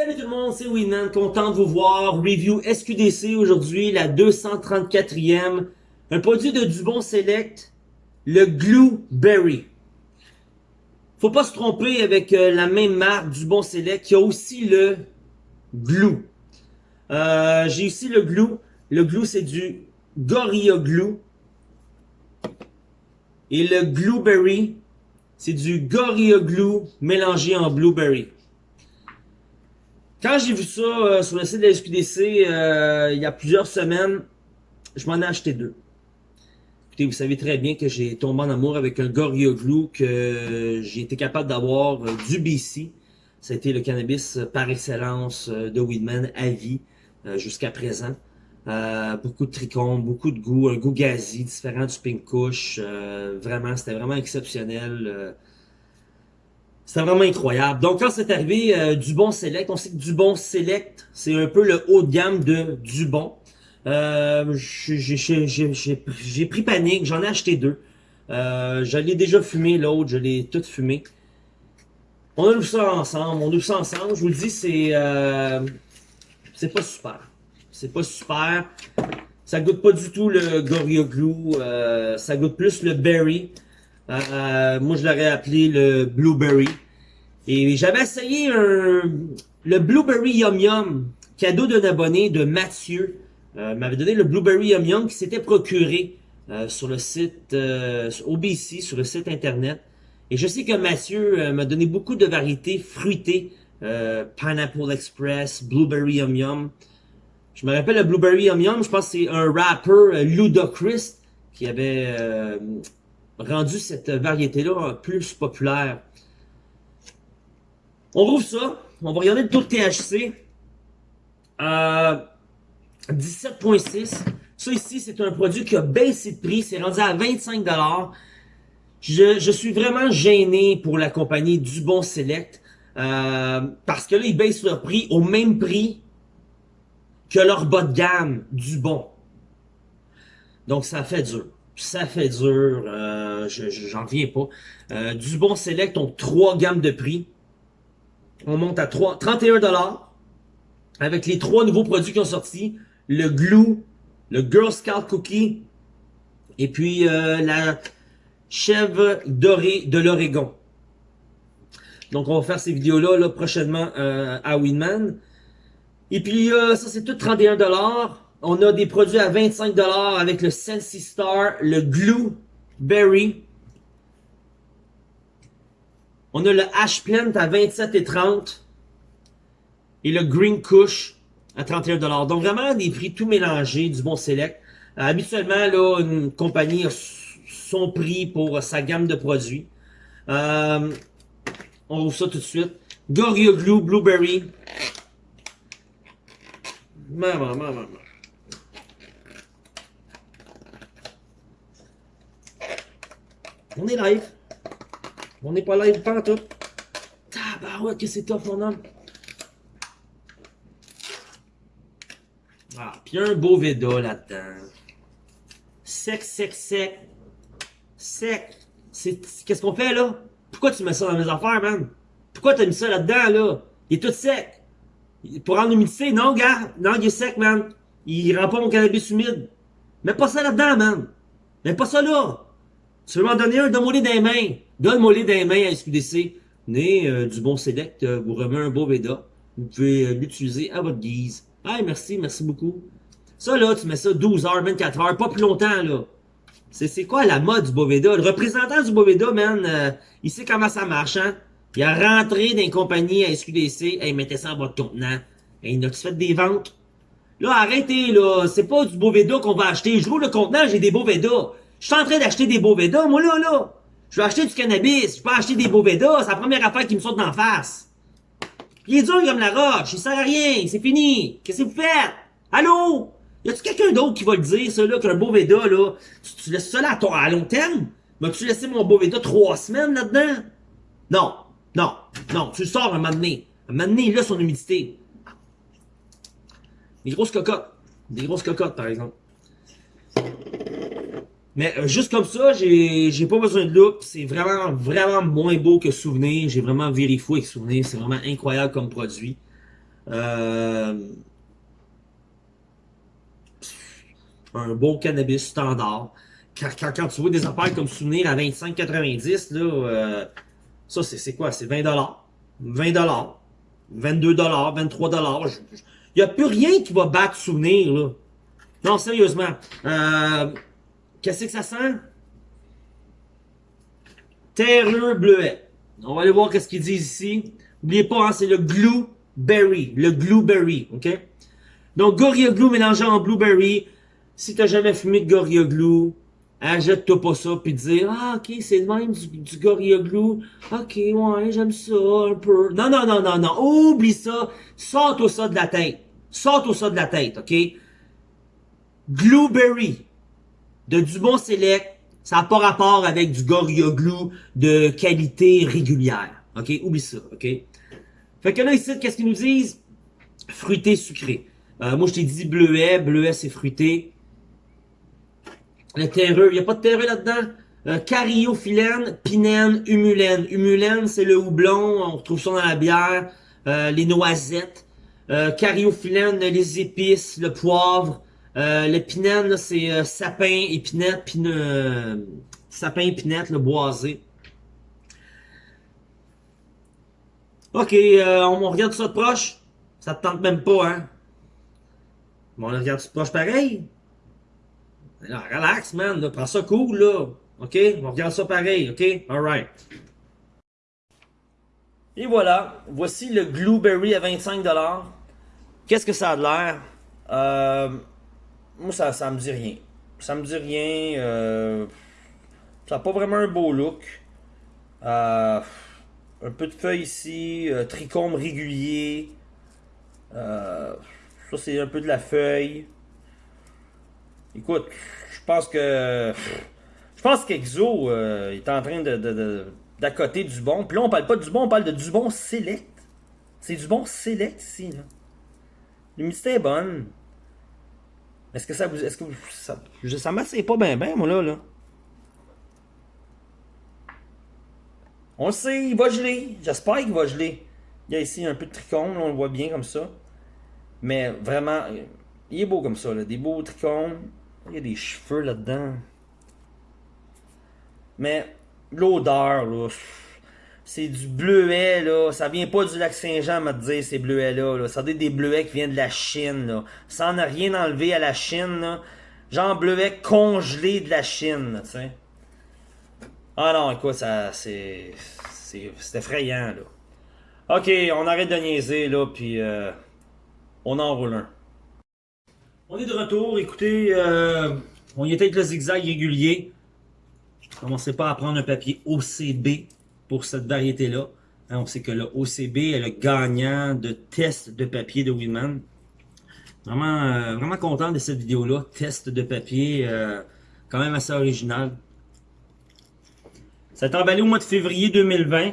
Salut tout le monde, c'est Winman, content de vous voir. Review SQDC aujourd'hui, la 234e. Un produit de Dubon Select, le Glue Berry. Faut pas se tromper avec euh, la même marque Dubon Select qui a aussi le Glue. Euh, J'ai ici le Glue. Le Glue c'est du Gorilla Glue. Et le Blueberry, c'est du Gorilla Glue mélangé en Blueberry. Quand j'ai vu ça euh, sur le site de la SQDC euh, il y a plusieurs semaines, je m'en ai acheté deux. Écoutez, vous savez très bien que j'ai tombé en amour avec un Glue que j'ai été capable d'avoir euh, du BC. Ça a été le cannabis par excellence de Weedman à vie jusqu'à présent. beaucoup de tricônes, beaucoup de goût, un goût gazi, différent du Pink Kush. vraiment, c'était vraiment exceptionnel. C'était vraiment incroyable. Donc quand c'est arrivé euh, Dubon Select, on sait que Dubon Select, c'est un peu le haut de gamme de Dubon. Euh, j'ai pris panique, j'en ai acheté deux. Euh, je l'ai déjà fumé, l'autre, je l'ai tout fumé. On a ouvert ça ensemble, on ouvre ça ensemble. Je vous le dis, c'est euh, c'est pas super. C'est pas super. Ça goûte pas du tout le Glue. Euh, ça goûte plus le Berry. Euh, moi, je l'aurais appelé le Blueberry. Et j'avais essayé un, le Blueberry Yum Yum, cadeau d'un abonné de Mathieu. Euh, m'avait donné le Blueberry Yum Yum qui s'était procuré euh, sur le site euh, OBC, sur le site internet. Et je sais que Mathieu euh, m'a donné beaucoup de variétés fruitées. Pineapple Express, Blueberry Yum Yum. Je me rappelle le Blueberry Yum Yum, je pense que c'est un rapper, Ludacris, qui avait rendu cette variété-là plus populaire. On rouvre ça. On va regarder le taux de THC. Euh, 17.6. Ça ici, c'est un produit qui a baissé de prix. C'est rendu à 25$. Je, je suis vraiment gêné pour la compagnie Dubon Select. Euh, parce que là, ils baissent leur prix au même prix que leur bas de gamme Dubon. Donc, ça fait dur ça fait dur, euh, j'en viens pas. Euh, du bon Select ont trois gammes de prix. On monte à 3, 31$ avec les trois nouveaux produits qui ont sorti. Le Glue, le Girl Scout Cookie et puis euh, la chèvre dorée de l'Oregon. Donc on va faire ces vidéos-là là, prochainement euh, à Winman. Et puis ça c'est tout 31$. On a des produits à 25$ avec le Sensi Star, le Glue Berry. On a le Ash Plant à 27,30$ et le Green Kush à 31$. Donc vraiment des prix tout mélangés, du bon select. Euh, habituellement, là, une compagnie a son prix pour sa gamme de produits. Euh, on ouvre ça tout de suite. Gorilla Glue Blueberry. Maman, maman, maman. On est live. On n'est pas live pas tout. Tabarouette que c'est top mon homme. Ah, puis un beau Veda là-dedans. Sec, sec, sec. Sec. Qu'est-ce qu'on fait là? Pourquoi tu mets ça dans mes affaires, man? Pourquoi t'as mis ça là-dedans, là? Il est tout sec. Pour rendre l'humidité, non, gars. Non, il est sec, man. Il rend pas mon cannabis humide. Mets pas ça là-dedans, man. Mets pas ça là. Tu veux m'en donner un, donne-moi-les des. Donne-moi-les des mains à SQDC. Né euh, du bon Select euh, vous remet un beau. Vous pouvez euh, l'utiliser à votre guise. Ah, merci, merci beaucoup. Ça, là, tu mets ça 12 heures, 24 heures, pas plus longtemps, là. C'est quoi la mode du Boveda? Le représentant du Boveda, man, il sait comment ça marche, hein? Il a rentré dans une compagnie à SQDC, hey, mettez ça dans votre contenant. Hey, il a-tu fait des ventes? Là, arrêtez, là. C'est pas du Boveda qu'on va acheter. Je roule le contenant, j'ai des Boveda. Je suis en train d'acheter des Boveda, moi là, là. Je vais acheter du cannabis, je peux acheter des Boveda, c'est la première affaire qui me saute d'en face. il est dur comme la roche, il sert à rien, c'est fini. Qu'est-ce que vous faites? Allô? Y a-tu quelqu'un d'autre qui va le dire, ça, là, qu'un Boveda, là, tu, laisses ça là à, à long terme? Vas-tu laisser mon Boveda trois semaines là-dedans? Non, non, non, tu le sors un moment donné. Un moment donné, il a son humidité. Des grosses cocottes. Des grosses cocottes, par exemple. Mais euh, juste comme ça, j'ai pas besoin de look. C'est vraiment, vraiment moins beau que Souvenir. J'ai vraiment vérifié avec Souvenir. C'est vraiment incroyable comme produit. Euh, un bon cannabis standard. Quand, quand, tu vois des affaires comme souvenir à 25,90, là, euh, ça c'est quoi? C'est 20 20 22 23 Il n'y a plus rien qui va battre souvenir, là. Non, sérieusement. Euh, Qu'est-ce que ça sent? Terreux bleuet. On va aller voir qu'est-ce qu'ils disent ici. N'oubliez pas, hein, c'est le Blueberry. Le Blueberry, OK? Donc, Gorilla Glue mélangé en Blueberry. Si t'as jamais fumé de Gorilla Glue, achète-toi pas ça puis dire Ah, ok, c'est le même du, du Gorilla Glue. Ok, ouais, j'aime ça un peu. Non, non, non, non, non. Oublie ça. Sors-toi ça de la tête. Sors-toi ça de la tête, ok? Glueberry de Dubon Select, ça n'a pas rapport avec du Gorilla Glue de qualité régulière. OK? Oublie ça, OK? Fait que là, ici, qu'est-ce qu'ils nous disent? Fruité sucré. Euh, moi, je t'ai dit bleuet. Bleuet, c'est fruité. Le terreux, il n'y a pas de terreux là-dedans? Euh, pinène, humulène. Humulène, c'est le houblon, on retrouve ça dans la bière. Euh, les noisettes. Euh, les épices, le poivre. Euh, le pinène, c'est euh, sapin, épinette, pine, euh, sapin, épinette, le boisé. Ok, euh, on, regarde ça de proche. Ça te tente même pas, hein? Bon, on regarde ça de proche pareil. Alors, relax, man. Prends ça cool, là. OK? On regarde ça pareil, OK? Alright. Et voilà. Voici le Blueberry à 25$. Qu'est-ce que ça a de l'air? Euh, moi, ça, ça me dit rien. Ça me dit rien. Euh, ça n'a pas vraiment un beau look. Euh, un peu de feuilles ici. Euh, trichome régulier. ça, c'est un peu de la feuille. Écoute, je pense que... Je pense qu'Exo est en train de, d'accoter du bon. Puis là, on parle pas du bon, on parle de du bon select. C'est du bon select ici. L'humidité est bonne. Est-ce que ça vous. Est-ce que ça. Ça m'assied pas bien, bien, moi, là, là. On le sait, il va geler. J'espère qu'il va geler. Il y a ici un peu de trichome, on le voit bien comme ça. Mais vraiment, il est beau comme ça, là. Des beaux trichomes. Il y a des cheveux là-dedans. Mais l'odeur, là c'est du bleuet, là. Ça vient pas du lac Saint-Jean, me dire, ces bleuets-là. Là. Ça doit des bleuets qui viennent de la Chine, là. Ça n'a rien enlevé à la Chine, là. Genre bleuet congelé de la Chine, tu sais. Ah non, écoute, ça, c'est... C'est effrayant, là. Ok, on arrête de niaiser, là, puis euh, on enroule un. On est de retour, écoutez, euh, on y était avec le zigzag régulier. Commencez pas à prendre un papier OCB pour cette variété-là. Hein, on sait que le OCB est le gagnant de test de papier de Winman. Vraiment, euh, vraiment content de cette vidéo-là. Test de papier, euh, quand même assez original. Ça a été emballé au mois de février 2020.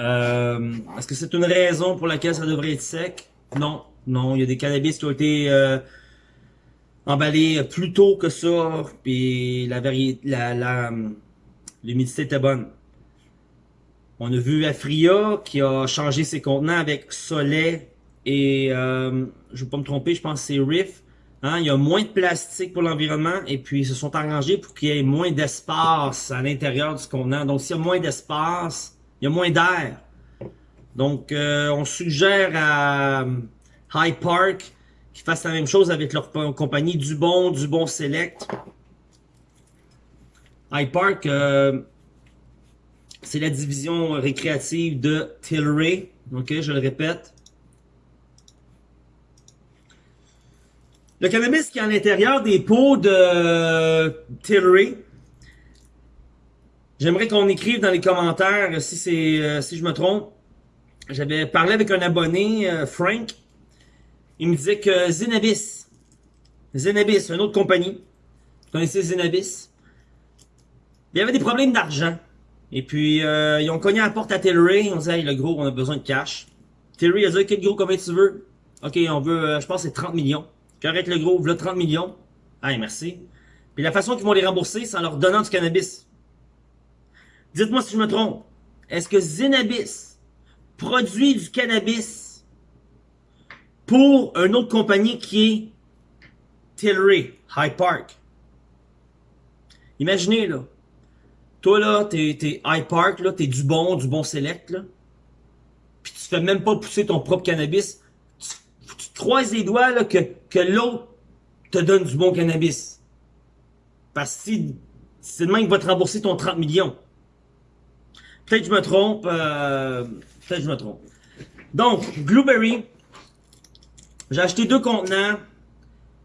Euh, Est-ce que c'est une raison pour laquelle ça devrait être sec? Non, non. Il y a des cannabis qui ont été emballés plus tôt que ça. Puis la la, l'humidité était bonne. On a vu Afria qui a changé ses contenants avec Soleil et, euh, je ne vais pas me tromper, je pense que c'est Riff. Hein, il y a moins de plastique pour l'environnement et puis ils se sont arrangés pour qu'il y ait moins d'espace à l'intérieur du contenant. Donc s'il y a moins d'espace, il y a moins d'air. Donc euh, on suggère à euh, High Park qu'ils fassent la même chose avec leur compagnie Dubon, Dubon Select. High Park, c'est la division récréative de Tilray. Ok, je le répète. Le cannabis qui est à l'intérieur des pots de Tilray. J'aimerais qu'on écrive dans les commentaires si c'est euh, si je me trompe. J'avais parlé avec un abonné, euh, Frank. Il me disait que Zenabis, Zenabis, une autre compagnie. Vous connaissez Zenabis? Il y avait des problèmes d'argent. Et puis, euh, ils ont cogné la porte à Tilray. On dit, hey, le gros, on a besoin de cash. Tilray a dit, quel gros, combien tu veux? Ok, on veut, euh, je pense, c'est 30 millions. Correct, le gros, voilà 30 millions. Hey, merci. Puis la façon qu'ils vont les rembourser, c'est en leur donnant du cannabis. Dites-moi si je me trompe. Est-ce que Zenabis produit du cannabis pour une autre compagnie qui est Tilray, High Park? Imaginez, là. Toi, là, t'es, High Park, là, t'es du bon, du bon select, là. Puis tu fais même pas pousser ton propre cannabis. Tu, tu croises les doigts, là, que, que l'autre te donne du bon cannabis. Parce que si, c'est le même qui va te rembourser ton 30 millions. Peut-être que je me trompe, euh, peut-être que je me trompe. Donc, Blueberry, j'ai acheté deux contenants.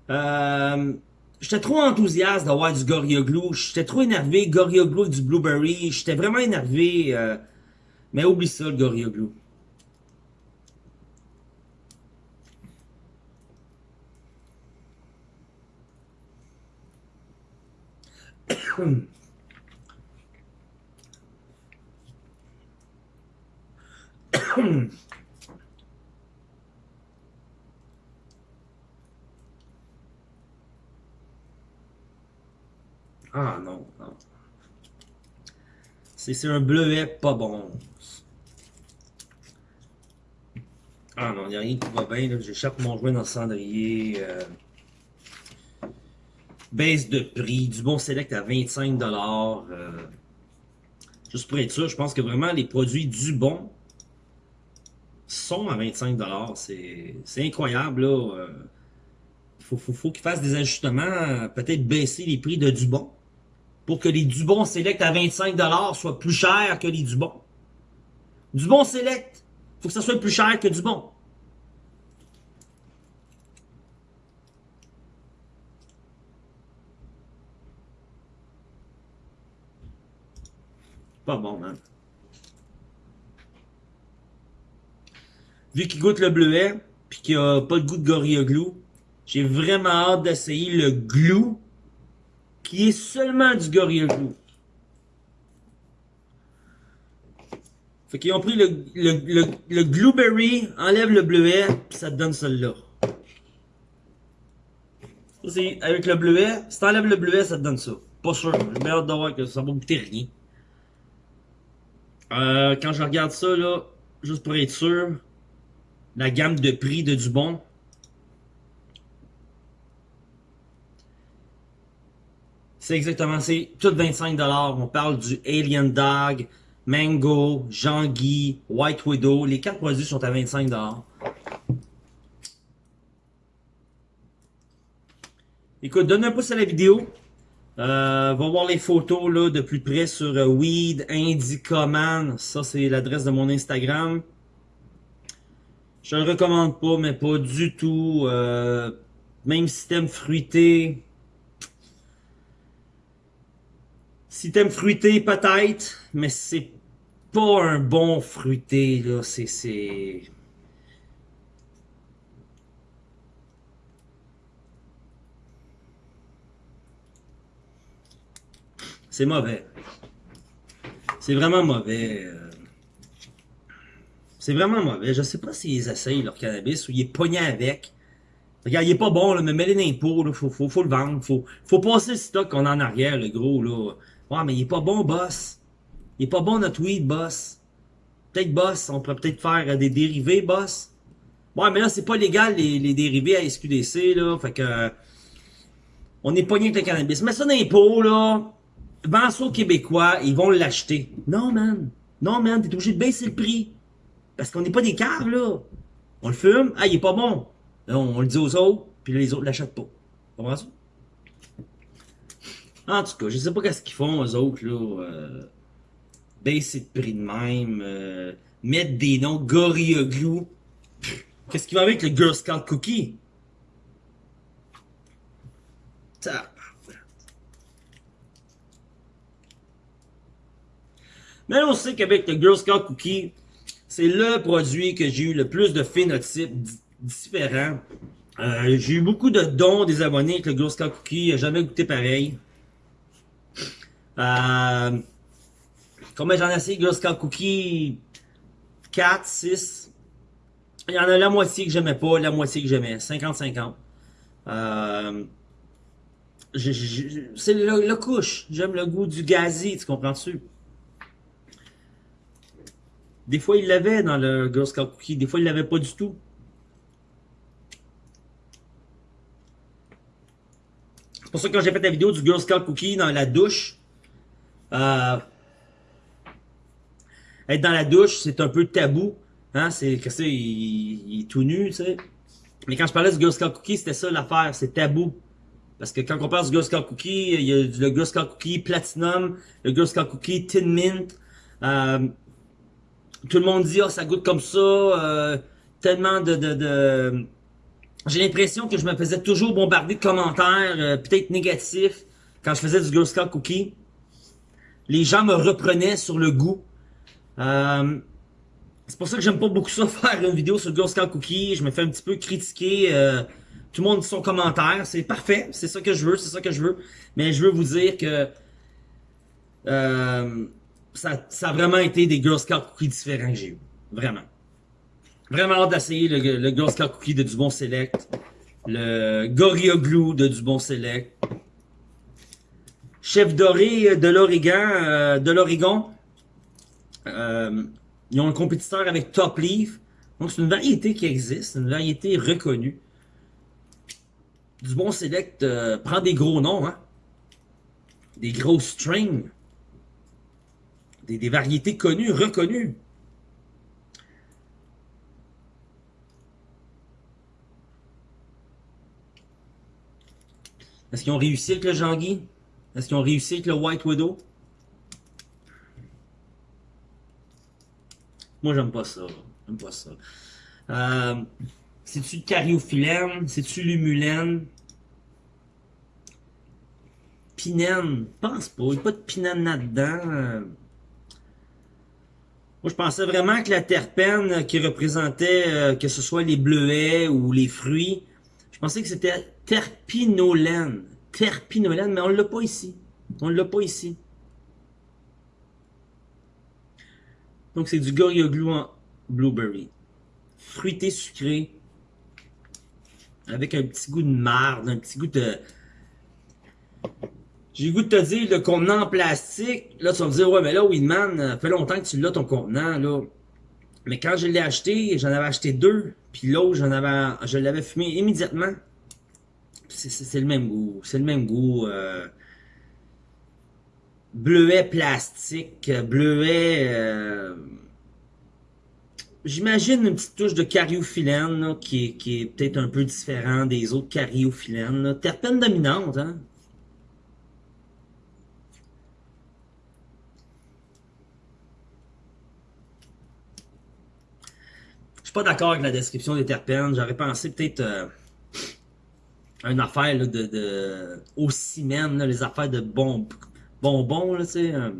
Euh, J'étais trop enthousiaste d'avoir du Glue. J'étais trop énervé. Glue et du Blueberry. J'étais vraiment énervé. Euh, mais oublie ça, le Gorilla Ah non, non. C'est un bleuet pas bon. Ah non, il n'y a rien qui va bien. J'échappe mon joint dans le cendrier. Euh. Baisse de prix. Du bon select à 25$. Euh. Juste pour être sûr, je pense que vraiment les produits du bon sont à 25$. C'est incroyable. Là. Euh. Faut, faut, faut qu'ils fassent des ajustements. Peut-être baisser les prix de du bon pour que les Dubon Select à 25$ soient plus chers que les Dubon. Dubon Select, faut que ça soit plus cher que Dubon. Pas bon, man. Vu qu'il goûte le bleuet, puis qu'il a pas de goût de Gorilla Glue, j'ai vraiment hâte d'essayer le glue qui est seulement du Gorilla Glue. Fait qu'ils ont pris le, le, le, Glueberry, enlève le bleuet, puis ça te donne celle-là. Avec le bleuet, si t'enlèves le bleuet, ça te donne ça. Pas sûr, j'ai bien hâte de voir que ça va goûter rien. Euh, quand je regarde ça, là, juste pour être sûr, la gamme de prix de Dubon, C'est exactement, c'est tout 25$. On parle du Alien Dog, Mango, Jean-Guy, White Widow. Les quatre produits sont à 25$. Écoute, donne un pouce à la vidéo. Euh, va voir les photos là, de plus près sur euh, Weed Indicoman. Ça, c'est l'adresse de mon Instagram. Je le recommande pas, mais pas du tout. Euh, même système fruité. Si t'aimes fruité, peut-être, mais c'est pas un bon fruité, là. C'est... C'est mauvais. C'est vraiment mauvais. Euh. C'est vraiment mauvais. Je sais pas s'ils essayent leur cannabis ou ils est pogné avec. Regarde, il est pas bon, là, mais mets-les dans là. Faut, faut, faut le vendre. Faut, faut passer le stock qu'on a en arrière, le gros, là. Ouais, mais il est pas bon, boss. Il est pas bon notre weed, boss. Peut-être, boss, on pourrait peut-être faire euh, des dérivés, boss. Ouais, mais là, c'est pas légal, les, les, dérivés à SQDC, là. Fait que... Euh, on est pogné avec le cannabis. Mais ça dans les là. Vends ça aux Québécois, ils vont l'acheter. Non, man. Non, man, t'es obligé de baisser le prix. Parce qu'on n'est pas des cars, là. On le fume, ah, il est pas bon. Là, on, le dit aux autres, puis les autres l'achètent pas. Comprends ça? En tout cas, je sais pas qu'est-ce qu'ils font, eux autres, là. Euh, baisser de prix de même. Euh, mettre des noms Gorilla Glue. Qu'est-ce qui va avec le Girl Scout Cookie? Mais on sait qu'avec le Girl Scout Cookie, c'est le produit que j'ai eu le plus de phénotypes différents. Euh, j'ai eu beaucoup de dons des abonnés avec le Girl Scout Cookie. Jamais goûté pareil. Euh, combien j'en ai essayé, Girl Scout Cookie? 4, 6. Il y en a la moitié que j'aimais pas, la moitié que j'aimais. 50-50. Euh, c'est le, le, couche. J'aime le goût du gazi, tu comprends-tu? Des fois, il l'avait dans le Girl Scout Cookie. Des fois, il l'avait pas du tout. C'est pour ça que quand j'ai fait la vidéo du Girl Scout Cookie dans la douche, euh, être dans la douche, c'est un peu tabou. Hein? C'est que c'est il, est tout nu, tu sais. Mais quand je parlais du Girl Scout Cookie, c'était ça l'affaire, c'est tabou. Parce que quand on parle du Girl Scout Cookie, il y a le Girl Scout Cookie Platinum, le Girl Scout Cookie Tin Mint. Euh, tout le monde dit, oh, ça goûte comme ça. Euh, tellement de... J'ai l'impression que je me faisais toujours bombarder de commentaires, euh, peut-être négatifs, quand je faisais du Girl Scout Cookie. Les gens me reprenaient sur le goût. Euh, c'est pour ça que j'aime pas beaucoup ça faire une vidéo sur Girl Scout Cookie. Je me fais un petit peu critiquer. Euh, tout le monde dit son commentaire. C'est parfait. C'est ça que je veux. C'est ça que je veux. Mais je veux vous dire que euh, ça, ça a vraiment été des Girl Scout Cookies différents que j'ai eu. Vraiment. Vraiment hâte d'essayer le, le Girl Scout Cookie de Dubon Select. Le Gorilla Glue de Dubon Select. Chef doré de l'Oregon. de l'Oregon. Euh, ils ont un compétiteur avec Top Leaf. Donc, c'est une variété qui existe, une variété reconnue. Du bon select euh, prend des gros noms, hein. Des gros strings. Des, des variétés connues, reconnues. Est-ce qu'ils ont réussi avec le Jean-Guy? Est-ce qu'ils ont réussi avec le White Widow? Moi, j'aime pas ça. J'aime pas ça. Euh, C'est-tu le cariophyllène? C'est-tu l'humulène? Pinène? pense pas. Il n'y a pas de pinène là-dedans. Moi, je pensais vraiment que la terpène qui représentait, euh, que ce soit les bleuets ou les fruits, je pensais que c'était terpinolène. Terpinolène, mais on l'a pas ici. On l'a pas ici. Donc, c'est du Glue en blueberry. Fruité sucré. Avec un petit goût de marde, un petit goût de... J'ai goût de te dire, le contenant en plastique, là, tu vas me dire, ouais, mais là, Winman, ça fait longtemps que tu l'as, ton contenant. Mais quand je l'ai acheté, j'en avais acheté deux, puis l'autre, je l'avais fumé immédiatement. C'est le même goût, c'est le même goût. Euh, bleuet plastique, bleuet... Euh, J'imagine une petite touche de cariophyllène qui est, qui est peut-être un peu différent des autres cariophyllènes. Terpène dominante, hein? Je suis pas d'accord avec la description des terpènes. J'aurais pensé peut-être euh, une affaire de, de au ciment, les affaires de bon, bonbons, là, tu sais. Euh.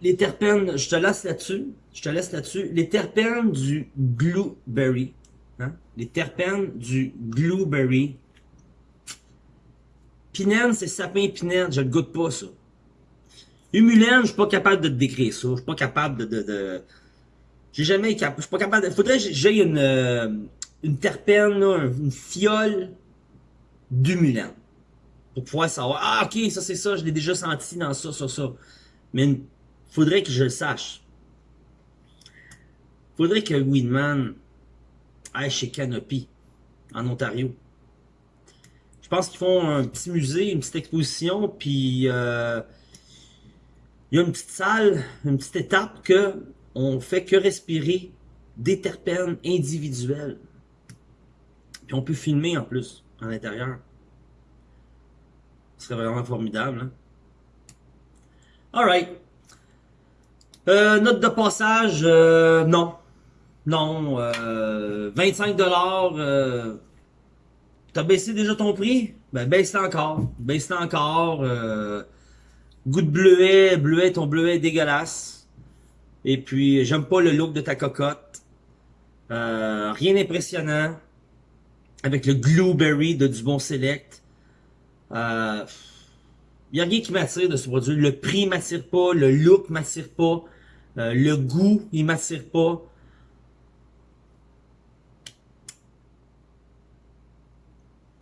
les terpènes, je te laisse là-dessus. Je te laisse là-dessus. Les terpènes du blueberry. Hein? Les terpènes du blueberry. Pinène, c'est sapin pinène. Je ne goûte pas, ça. Humulène, je suis pas capable de décrire ça. Je suis pas capable de... de, J'ai jamais... Je suis pas capable de... Faudrait que j'ai une, euh, une terpène, une fiole d'humulène. Pour pouvoir savoir, ah ok, ça c'est ça, je l'ai déjà senti dans ça, ça, ça. Mais il faudrait que je le sache. faudrait que Winman aille chez Canopy, en Ontario. Je pense qu'ils font un petit musée, une petite exposition, puis euh, il y a une petite salle, une petite étape que on fait que respirer des terpènes individuels. Puis on peut filmer en plus, à l'intérieur. Ce serait vraiment formidable. Hein? Alright. Euh, note de passage, euh, non. Non. Euh, 25$. Euh, T'as baissé déjà ton prix? Ben baisse encore. Baisse encore. Euh, goût de bleuet. Bleuet, ton bleuet est dégueulasse. Et puis, j'aime pas le look de ta cocotte. Euh, rien d'impressionnant. Avec le Blueberry de Dubon Select. Euh, il n'y a rien qui m'attire de ce produit. Le prix m'attire pas, le look m'attire pas, euh, le goût, il m'attire pas. «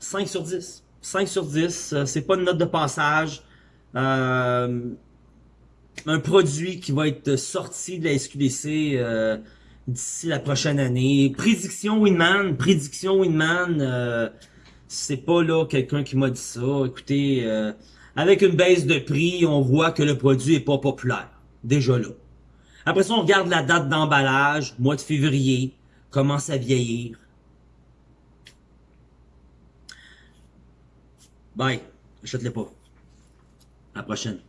5 sur 10. 5 sur 10. Euh, c'est pas une note de passage. Euh, un produit qui va être sorti de la SQDC euh, d'ici la prochaine année. Prédiction Winman, prédiction Winman, c'est pas là quelqu'un qui m'a dit ça. Écoutez, avec une baisse de prix, on voit que le produit est pas populaire. Déjà là. Après ça, on regarde la date d'emballage, mois de février, commence à vieillir. Bye. Achète-les pas. À la prochaine.